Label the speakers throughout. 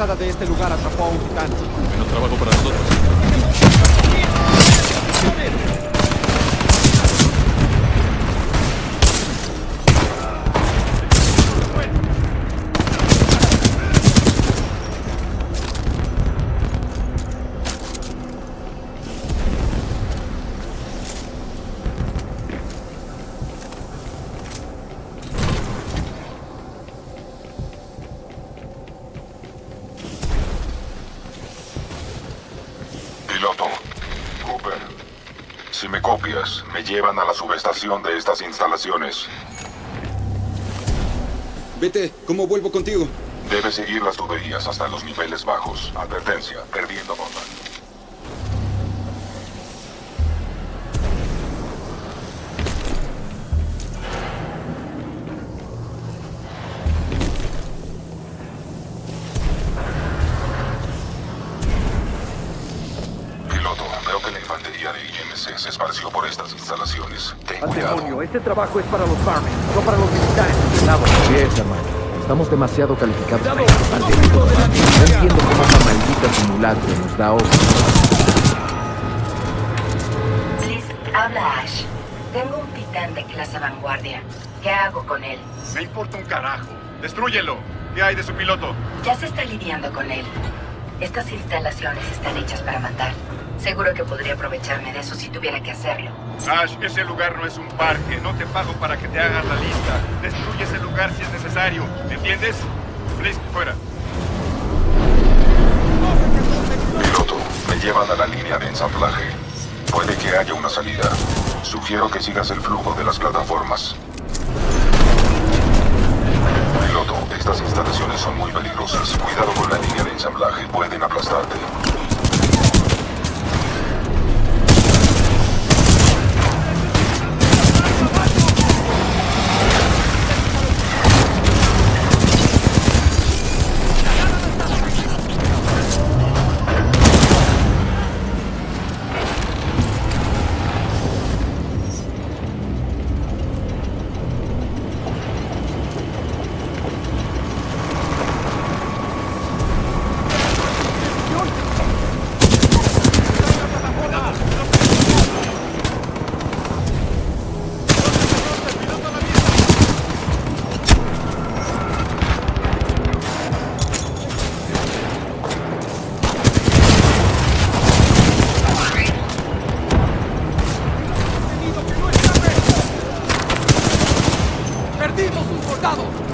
Speaker 1: de este lugar atrapó a un
Speaker 2: llevan a la subestación de estas instalaciones.
Speaker 3: Vete, ¿cómo vuelvo contigo?
Speaker 2: Debes seguir las tuberías hasta los niveles bajos. Advertencia, perdiendo bomba.
Speaker 4: Este trabajo es para los Barmen, no para los militares. Cuidado.
Speaker 5: Así es, hermano. Estamos demasiado calificados para este. No entiendo cómo una maldita simulacro nos da orden.
Speaker 6: Liz, habla Ash. Tengo un titán de clase vanguardia. ¿Qué hago con él?
Speaker 7: Me importa un carajo. ¡Destrúyelo! ¿Qué hay de su piloto?
Speaker 6: Ya se está lidiando con él. Estas instalaciones están hechas para matar. Seguro que podría aprovecharme de eso si tuviera que hacerlo.
Speaker 7: Ash, ese lugar no es un parque. No te pago para que te hagas la lista. Destruye ese lugar si es necesario. ¿Me entiendes? Frisk, fuera.
Speaker 2: Piloto, me llevan a la línea de ensamblaje. Puede que haya una salida. Sugiero que sigas el flujo de las plataformas. Piloto, estas instalaciones son muy peligrosas. Cuidado con la línea de ensamblaje, pueden aplastarte.
Speaker 1: ¡Perdimos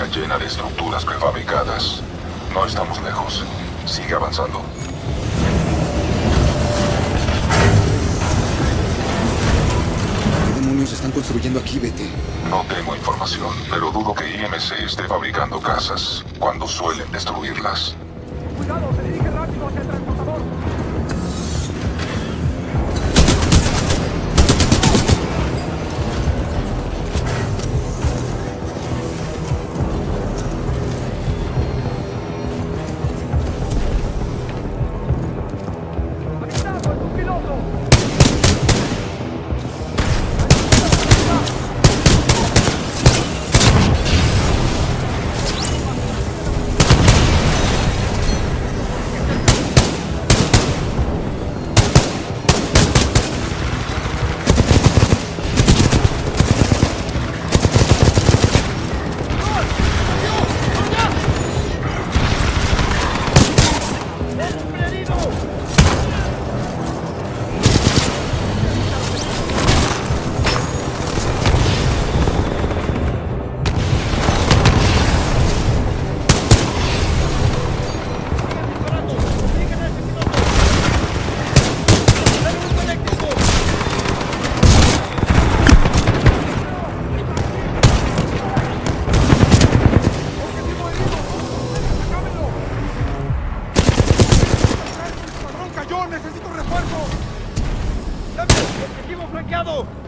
Speaker 2: área llena de estructuras prefabricadas. No estamos lejos. Sigue avanzando.
Speaker 3: ¿Qué demonios están construyendo aquí, vete?
Speaker 2: No tengo información, pero dudo que IMC esté fabricando casas cuando suelen destruirlas.
Speaker 4: Cuidado, ¡Objetivo flanqueado!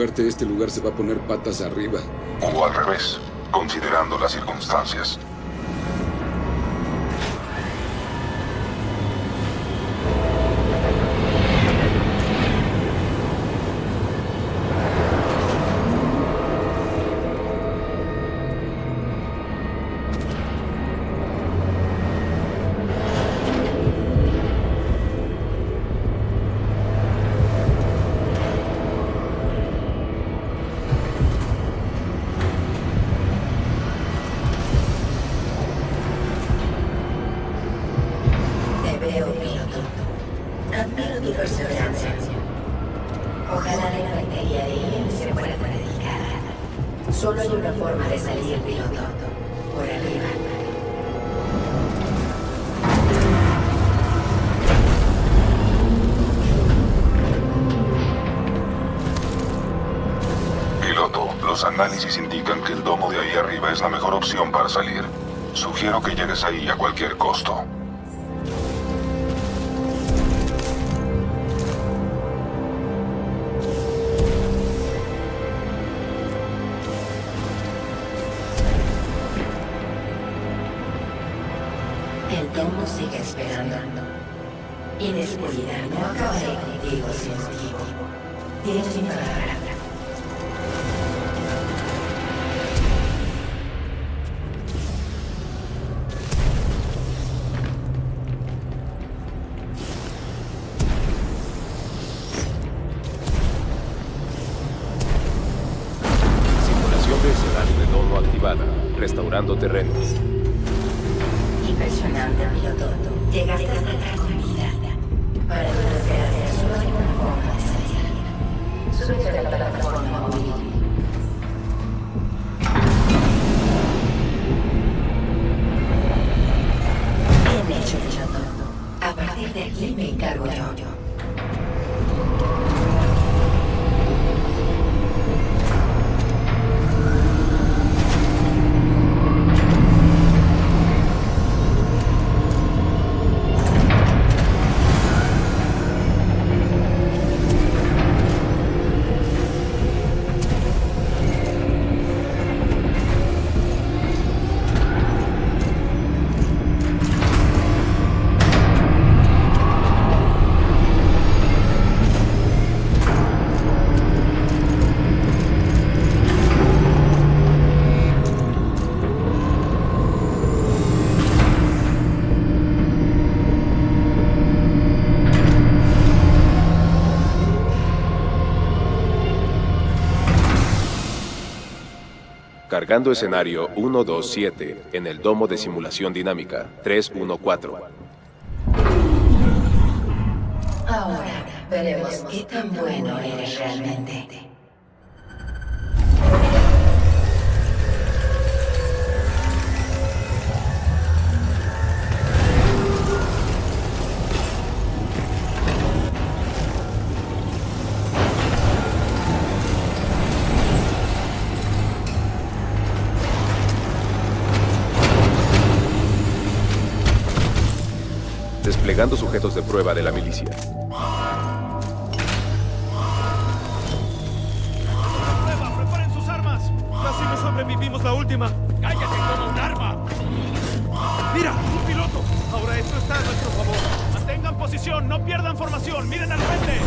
Speaker 3: Suerte, este lugar se va a poner patas arriba.
Speaker 2: O al revés, considerando las circunstancias.
Speaker 6: Veo, piloto. Admiro tu perseverancia. Ojalá la infantería de él se fuera dedicada. Solo hay una forma de salir, piloto. Por arriba.
Speaker 2: Piloto, los análisis indican que el domo de ahí arriba es la mejor opción para salir. Sugiero que llegues ahí a cualquier costo.
Speaker 6: Sigue esperando. Inespurida, no acabaré contigo sin motivo. Tienes mi palabra.
Speaker 8: Simulación de escenario de domo activada. Restaurando terrenos.
Speaker 6: Impresionante, piloto. Llegaste hasta acá con vida. Para tu desgracia, solo hay una forma de salir. Súbete a la plataforma móvil. Bien hecho, piloto. A partir de aquí me encargo yo.
Speaker 8: Cargando escenario 127 en el domo de simulación dinámica 314.
Speaker 6: Ahora veremos qué tan bueno eres realmente.
Speaker 8: Desplegando sujetos de prueba de la milicia.
Speaker 7: ¡Prueba! ¡Preparen sus armas! Casi no sobrevivimos la última. ¡Cállate con un arma! ¡Mira! ¡Un piloto! Ahora esto está a nuestro favor. Mantengan posición, no pierdan formación. ¡Miren al frente!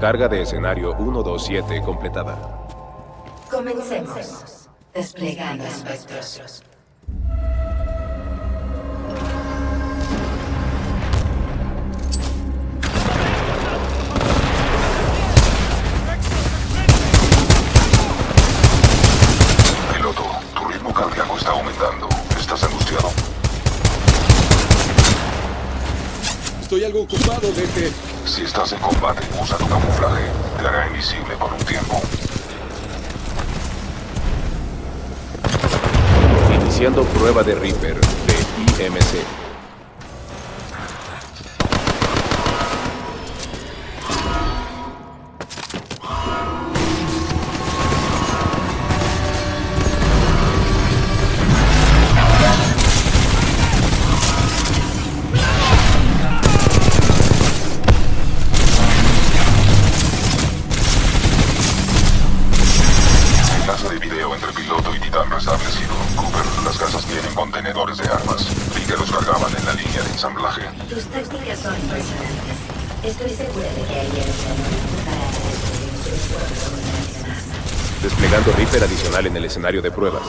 Speaker 8: Carga de escenario 127 completada.
Speaker 6: Comencemos. Desplegando espectros.
Speaker 3: Algo ocupado, DT.
Speaker 2: Si estás en combate, usa tu camuflaje. Te hará invisible por un tiempo.
Speaker 8: Iniciando prueba de Reaper de IMC.
Speaker 6: Estoy segura de que alguien para destruir sus propios unidades.
Speaker 8: Desplegando Reaper adicional en el escenario de pruebas.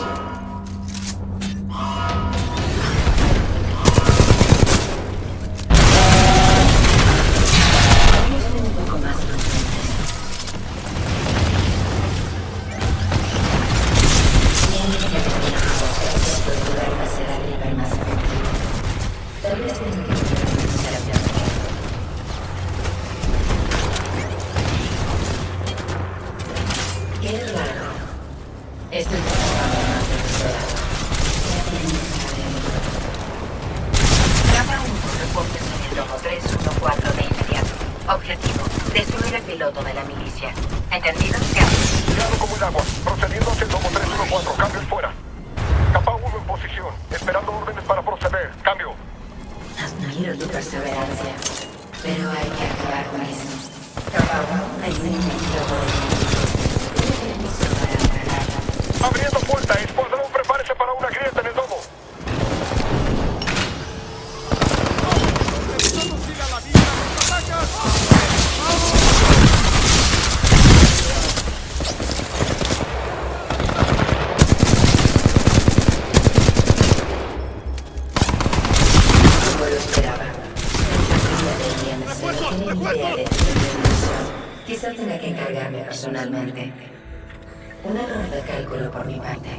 Speaker 9: Cambio.
Speaker 6: Admiro tu perseverancia, pero hay que acabar con eso. 1, hay un enemigo por entrar.
Speaker 7: Abriendo puerta. Escuadrón,
Speaker 6: Quizá tenga que encargarme personalmente. Un error de cálculo por mi parte.